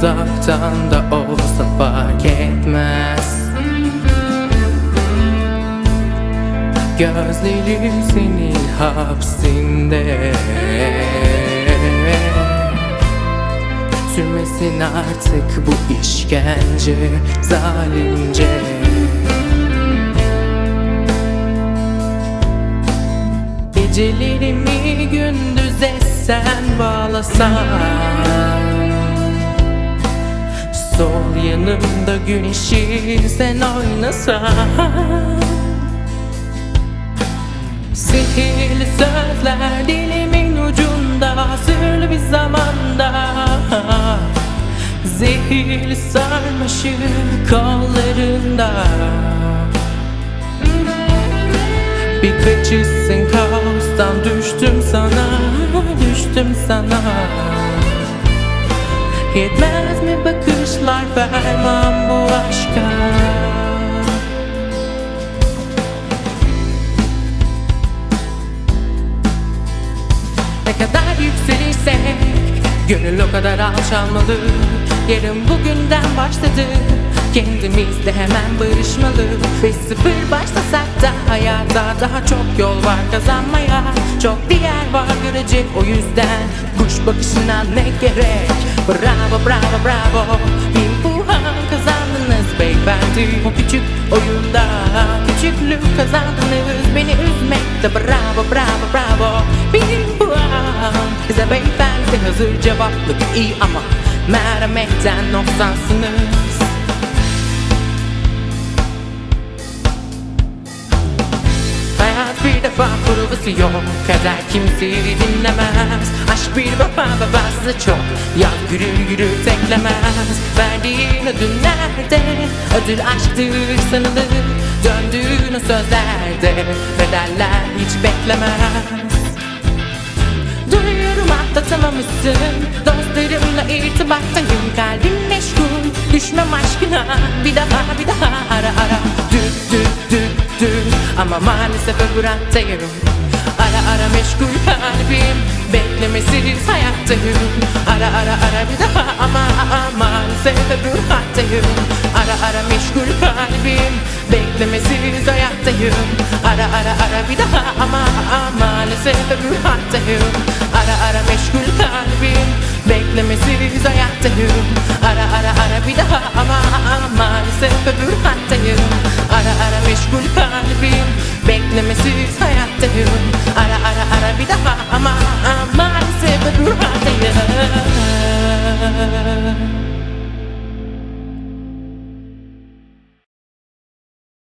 Uzaktan da olsa fark etmez. Gözlerim senin hapsinde. Sürmesin artık bu işkence zalimce. Gecelerimi gündüz etsen bağlasan. Sol yanımda güneşi sen oynasan. Sihirli sözler dilimin ucunda Sırlı bir zamanda. Zehirli sarmaşık kollarında. Bir kaçışsın kaostan düştüm sana Düştüm sana. Yetmez mi bakışlar ferman bu aşka. Ne kadar yükselirsek Gönül o kadar alçalmalı. Yarın bugünden başladı Kendimizle hemen barışmalı. Ve sıfır başlasak da Hayata daha çok yol var kazanmaya. Çok diğer var görecek o yüzden. Kuş bakışından ne gerek? Bravo bravo bravo beyefendi O küçük oyunda. Küçüklük kazandınız. Beni üzmekte. Bravo bravo bravo. Bin puan Bize beyefendi. Hazır cevaplık iyi ama Merhametten noksansınız provası yok Kader kimseyi dinlemez. Aşk bir baba babası çok. Yaz yürür yürür teklemez Verdiğin ödül nerede? Ödül aşktır sanılır. Döndüğün o sözlerde Bedeller hiç beklemez. Duyuyorum atlatamamışsın. Dostlarımla irtibattayım. Kalbim meşgul. Düşmem aşkına. Bir daha bir daha ara ara. Düt düt düt düt Ama maalesef öbür hattayım Ara ara meşgul kalbim. Beklemesiz hayattayım Ara ara ara bir daha ama maalesef öbür hattayım Ara ara meşgul kalbim. Beklemesiz hayattayım Ara ara ara bir daha ama maalesef öbür hattayım Ara ara meşgul kalbim. Beklemesiz hayattayım Ara ara ara bir daha ama maalesef öbür hattayım Ara ara meşgul kalbim